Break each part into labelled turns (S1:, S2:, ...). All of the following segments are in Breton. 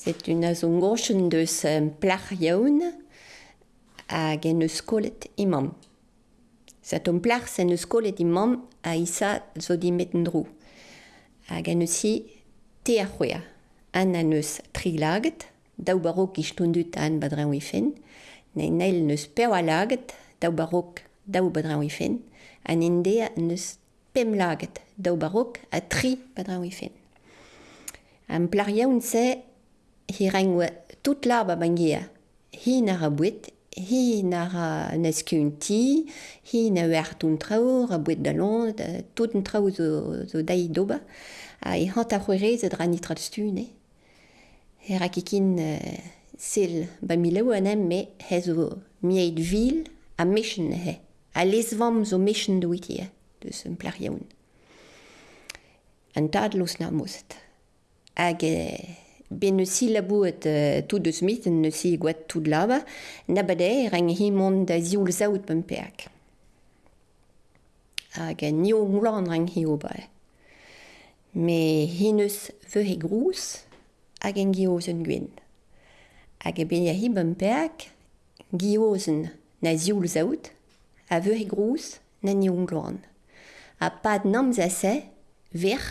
S1: C'est une azon gorchen deus um, plach yaoun hag en eus kolet imam. Zat un plach sen eus kolet imam a isa zo dimet en dro. Hag en eusi te a c'hwea. An an eus trilaget, daou barok ishtondut an badran wifen, ne nail neus perwalaget, daou barok daou badran wifen, an endea neus pemlaget, daou barok a tri badran wifen. An yaoun se hi rengoa tout l'arba bangia. Hi na a bouet, hi na ra neskun ti, hi na ur tun trao, a bouet da lon, tout un trao zo, zo dai doba. a e hant a c'hwere zed ra nitra stune. E ra kikin uh, sel ba milao anem me he zo miaid vil a mechen he. A lesvam zo mechen doitia, deus un plariaoun. An tad los na mozet. Hag... Ben si labouet euh, tout de smith, neusi gouet tout de lava, nabade reng himon da zioul zaout pemperk. Hag nio moulan reng hi obae. Me hineus veu he grous hag en giozen gwen. Hag e ben ya hi pemperk, giozen na zioul zaout, a veu he grous na nio moulan. A pad nam zase ver,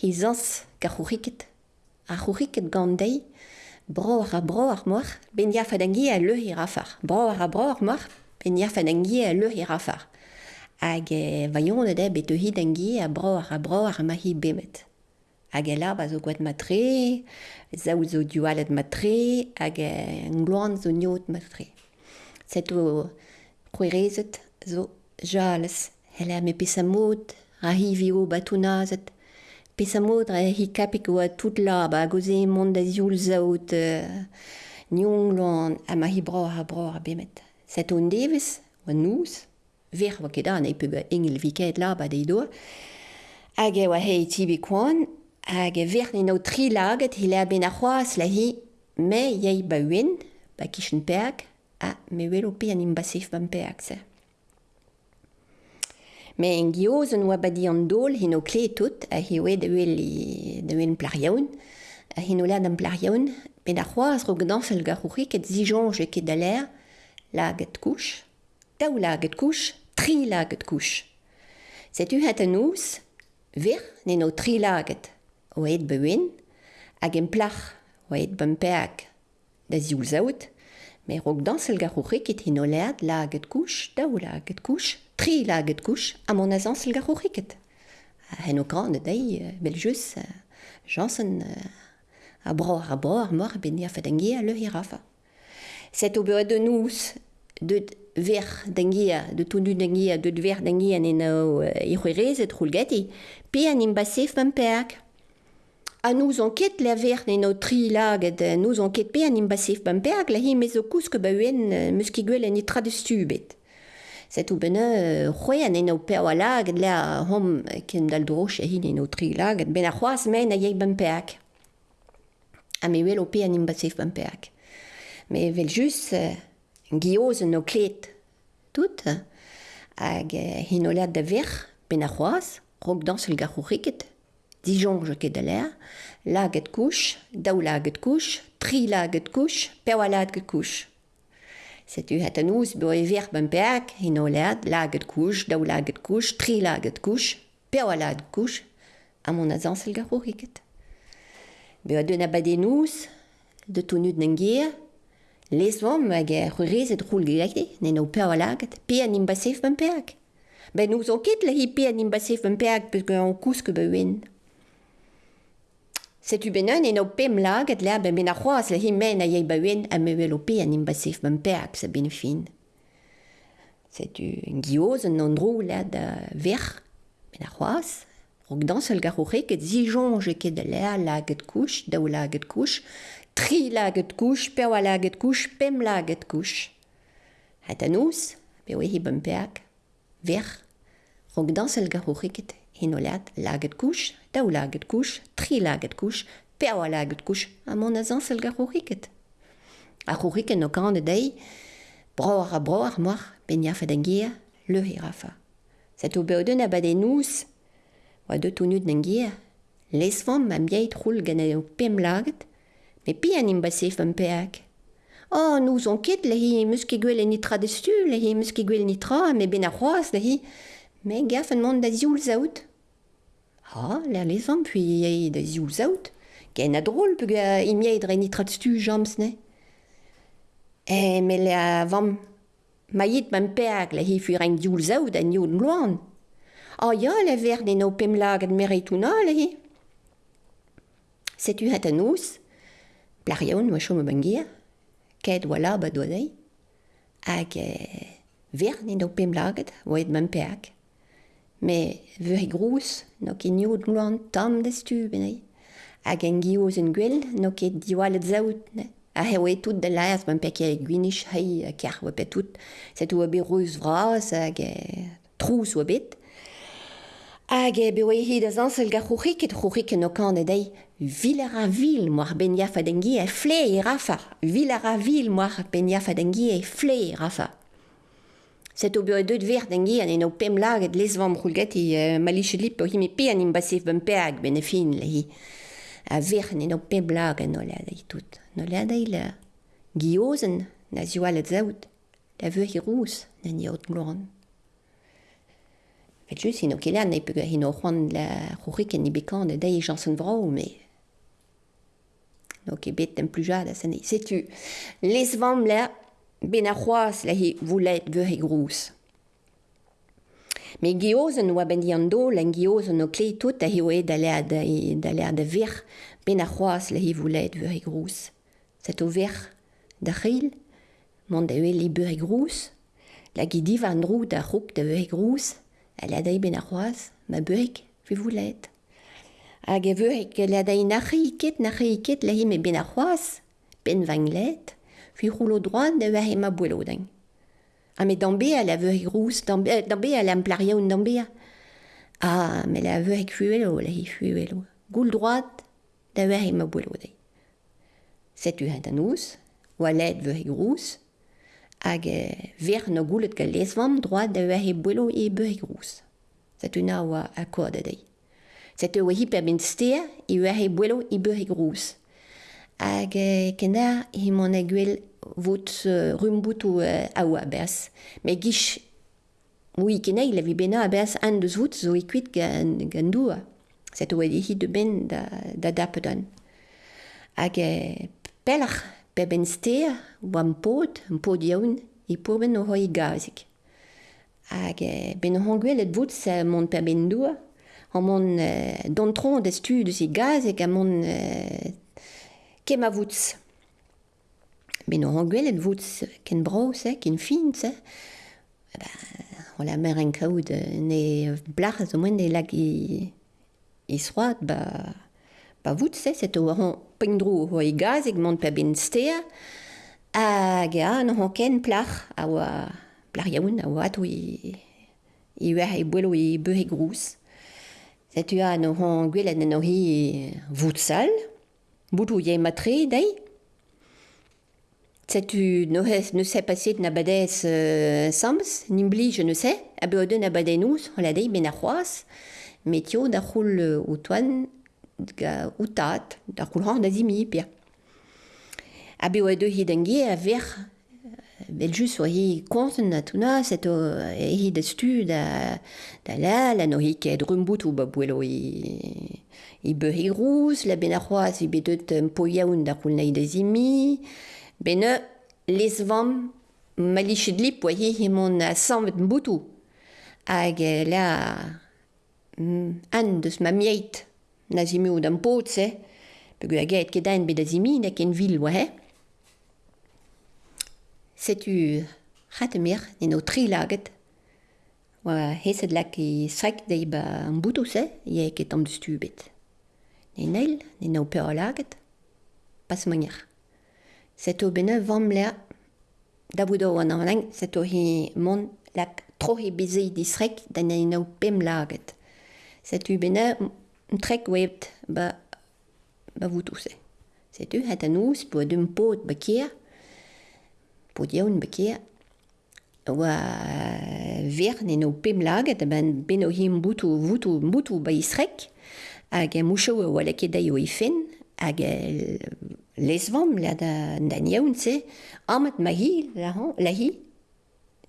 S1: hi zans kachouriket ar c'houriket gant dei, bro ar bro ar moar, ben ya fadangi a leu hir afar. Bro ar bro ar moar, ben ya fadangi a leu hir afar. Hag e vaillon e bet eo hid angi a bro ar bro ar mahi bemet. Hag e lab a zo gwaet matre, zaou zo dualet matre, hag e ngloan zo niot matre. Set o kwerezet zo jales, hele me pesamot, rahivi o batounazet, Pesamot a he kapik oa tout lab a goze mont da zioul zaout euh, nionglan a ma hi bra a bra a bemet. Set on devez, oa nous, ver oa ket an e peb engel viket lab a deidoa, hag e oa hei tibi kwan, hag e ver no tri laget hi lea ben a c'hoaz la hi me yei ba uen, ba kishen peak, a me welo pe an imbasif ban peak se. Me en gioz an oa badi an dol hino kle tout a hioe da wel da wel plariaoun. A hino lad an plariaoun. Pe da c'hoaz rog dans al garouci ket e ket da l'air laget kouch. Daou laget kouch, tri laget kouch. Setu hat an ous, ver neno tri laget. Oet bewen, hag en plach, oet bempeak da zioul zaout. Me rog dans al garouci ket hino lad laget kouch, daou laget kouch, tri laget kouch a mon azan sel garo riket. Hen o gran dei beljus jansen a bro a ar mor ben ya fadengi a le hirafa. Set o beoet de nous de ver dengia, de tonu dengia, de ver dengia en i irwirez et roulgeti, pe an imbasef mam peak. A nous on ket la ver neno tri laget, nous on ket pe an imbasef mam peak la hi mezo kousk ba uen muskigwel en i de stubet. Setu bene c'hoen eno peo a lag le a hom ken dal dro chehin eno tri lag ben a c'hoaz men a yei bempeak. A me wel o pe an imbasif bempeak. Me vel jus uh, gioz no klet tout hag uh, hinolad da ver ben a c'hoaz rog dans el garc'houriket dijonj je da l'air, laget kouch, daou laget kouch, tri laget kouch, peo a laget kouch. Setu het an ous beo e ver ben peak, hin o lad, laget kouch, daou laget kouch, tri laget kouch, peo a laget kouch, a mon a zansel gar riket. Beo a deun a baden ouz, de tonud n'en gier, les vom hag e rurez et roul gilagde, nen o peo a laget, pe an imbasef ben peak. Ben ouz an ket la hi pe an imbasef ben peak, peus an kousk be uen. Setu benen en o pemlag et la ben a c'hoaz le himen a yei baouen a meuel o pe an imbasif ben peak sa ben fin. Setu en gioz an andro la da ver ben a c'hoaz, rog dans al garourek et zijonj e ket lea lag laget kouch, daou laget kouch, tri laget kouch, perwa laget kouch, pem laget kouch. Ha nous, pe oe hi ben peak, ver, rog dans al garourek et o lag laget kouch, daou laget kouch, tri laget kouch, peoa laget kouch, a mon a zañsel gar c'houriket. A c'houriket no kan e dei, broar a broar moar, ben yafet an gier, leuhe rafa. Zet o beoden a bade nous, oa deut o nud an gier, ma mieit roul gane o pem laget, me pi an imbasef an peak. Oh, nous on ket lehi mus ket gwell e nitra destu, lehi mus ket gwell nitra, me ben a c'hoaz lehi, me gaf an mont da zioul zaout. Ha, la lezan, puis e da zioul zaout. Gen a drôl peg a imiaid re nitrat stu jams ne. E, me le a vam, ma yit mam peag la hi fuir en zioul zaout an yon loan. A ya, la ver ne no pemlag ad meretouna la hi. Setu hat an ous, plarion, yaon chom bangier, ket oa lab a doadei, hag e, ver ne no pemlaget oa et mam peag. Me veur e grous, no ket niout glouan tam de stu benai. Hag en gioz en gwell, no ket diwalet zaout, ne? A heo e tout de laez, ben pek e gwinish hei a kerch oa tout. Set oa be reus vras hag e trous oa bet. Hag e be e hid da zansel ga c'hourik et c'hourik no kan e dei. Vil ar a vil moar ben yaf adengi e fle e rafa. Vil ar a vil moar ben yaf adengi e fle e rafa. Set o beo deud ver d'en an eno pem laget les vam roulget e maliche lip o hime pe an imbasif ben peag ben e fin le hi. A ver an eno pem laget no lad adai tout. No le adai le giozen na zioalet zaout. La veu hi rous na ni aot gloran. Fet jus ino kelan ne peg hino c'hoan la rorik en ibekan da e jansen vrao, me... No ket bet en plujad a sanet. Setu, les vam la ben ar c'hoazh voulet veur e grous. Me geozen oa ben an do, len geozen o kle tout a heoe da lea da, da, lea da ver ben a c'hoaz la he voulet veur e grous. Set o ver da c'hil, mont da eo li beur e grous, la gidiv an drou da rouk da veur e grous, a lea da ben a c'hoaz ma beurek ve voulet. Hag e veurek la da e na c'hi na c'hi la he me ben a c'hoaz, ben vanglet, fi roulo droit de ver ema bouelodenn. A me dambe a la veur rous, dambe, dambe a la mplaria un dambe a. Ah, me la veuri fuelo, la hi fuelo. Goul droit da ver ema bouelodenn. Setu hent an ouz, oa led veuri rous, hag ver no goulet ka lesvam droit da ver e bouelo e beuri rous. Setu na oa akkorda dei. Setu hi per ben i e ver e bouelo e beuri rous. hag e, kenar himon a gwell vot uh, rumboutou uh, a oa. Me gish, oui kena il avi bena a beas an deus vout zo e kuit gan, gan doua. Set oa hit de ben da, da dapedan. Hag e, pelach pe ben stea oa an pod, pod yaoun, i pour ben o hoi gazik. Hag e, ben hon et vout sa mont pe ben doua, an mont euh, d'antron d'estu de se gazek a mont euh, kem a vouts. Ben an gwell vouts ken braos, eh, ken fin, eh. Ba, on la mer en kaout ne blach zo mwen ne lag i, i sroat, ba, ba vouts, eh, set o an pengdro ho e gaz eg mont pe ben stea, hag an an ken plach a oa plach yaoun a oa ato i, i ur e bwelo i beu e grous. Setu an an gwell en an ohi voutsal, Boutou ye matre dei Setu nohez ne se paset na badez euh, sams, nimbli je ne sais, a beoden na badenouz, la dei ben c'hoaz, metio da c'houl euh, o toan ga o tat, da c'houl ran da zimi pia. A beoden hid engi a ver Beljus o hi konten na tuna, seto e hi da stu da, da la, la no hi ket rumboutou ba bwelo i, i be hi rous, la ben a c'hoaz i betet un po yaoun da koul naï da zimi, ben e les vam mali chidli po hi hi mon a sanvet mboutou. Hag la an deus ma miait na zimi ou da mpot se, peogwir a gaet ket en bet da zimi, n'a ken vil oa he. setu c'hatemir n'en o tri laget. Oa hesed lak e srek dei ba an boutou se, ya ket am deus bet. Ne neil, ne o peur laget, pas manier. Setu bene vam lea, da boudo an an setu he mon lak tro he di srek da ne no pem laget. Setu bene trek webt ba, ba boutou se. Setu het an ous po dum pot ba kier, podioun bekeer. Oa vern eno pemlaget, ben beno him boutou, boutou, boutou ba isrek, hag mouchou oa laket daio ifen, hag lezvam la da, da niaoun se, amat ma hi, la, la hi,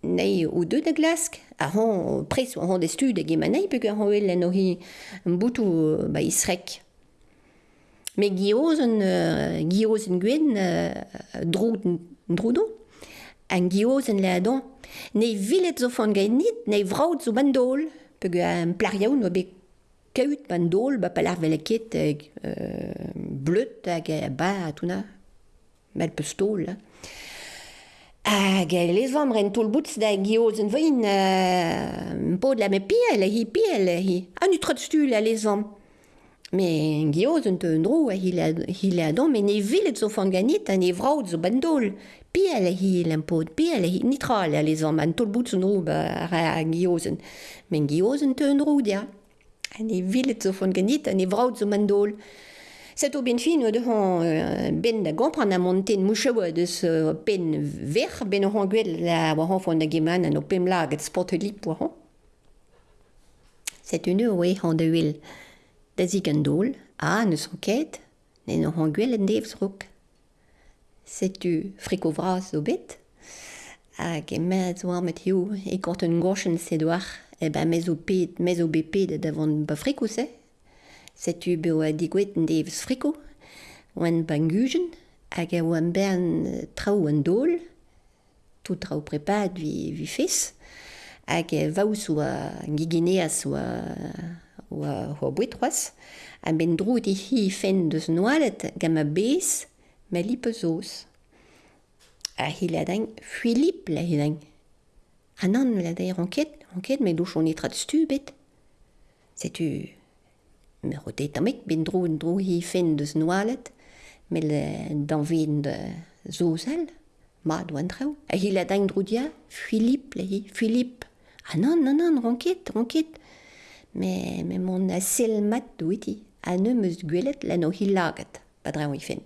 S1: nei o deud a glask, a hon pres o ran des tud hag ema nei, peg a ran oel an ohi boutou ba isrek. Me gioz un, uh, gioz un gwen uh, droud, droudon. an giozen leadon, ne vilet zo fan gainit, ne vraut zo bandol, peg an plariaoun oa bet kaout bandol, ba palar veleket hag euh, bleut hag ba atouna, mel peus tol. Hag les vam ren tol bouts da giozen vein, euh, pod la me piel, hi piel, hi. An utrot stul a les vam. Me gioz un teun dro a hil a don, me ne vilet zo fanganit, an ne vraut zo bandol. biele hi lempot, biele hi, nitrale a lezom, an tol bout son roub a giozen. Men giozen te un roud, ja. An e vilet zo fon genit, an e vraud zo mandol. Set o ben fin o de han ben da gompran a monten mouchewa deus pen ver, ben o han gwell la war han fon da geman an o pemla get sport lip war han. Set une oe han da huil da zik an dol, a neus ket, ne no han gwell en devs rouk. setu friko vras zo bet, hag e mez war met hiu e kort un gorchen se doar e ba mez o pet, mez o bepet da vant ba friko se, setu beo a digwet an devs friko, oan ba ngujen, hag a oan bern trao an dol, tout trao prepad vi, vi fes, hag e vaous oa gigeneas oa, oa, oa bouetroas, a ben drout e hi fen deus noalet gam a bez, met li peus A hiladeng, fuilip la hiladeng. Ha nan la daer ranket, ranket me douch on etrat stu bet. Setu, me rote tamek ben dro en dro hi fen deus noalet, me dan ven de zozel, ma doan trao. A hiladeng dro dia, fuilip la hi, fuilip. Ha nan, nan, ranket, ranket. Me, me mon a selmat doeti, ha ne meus gwelet la no hilaget, pa drao hi fen.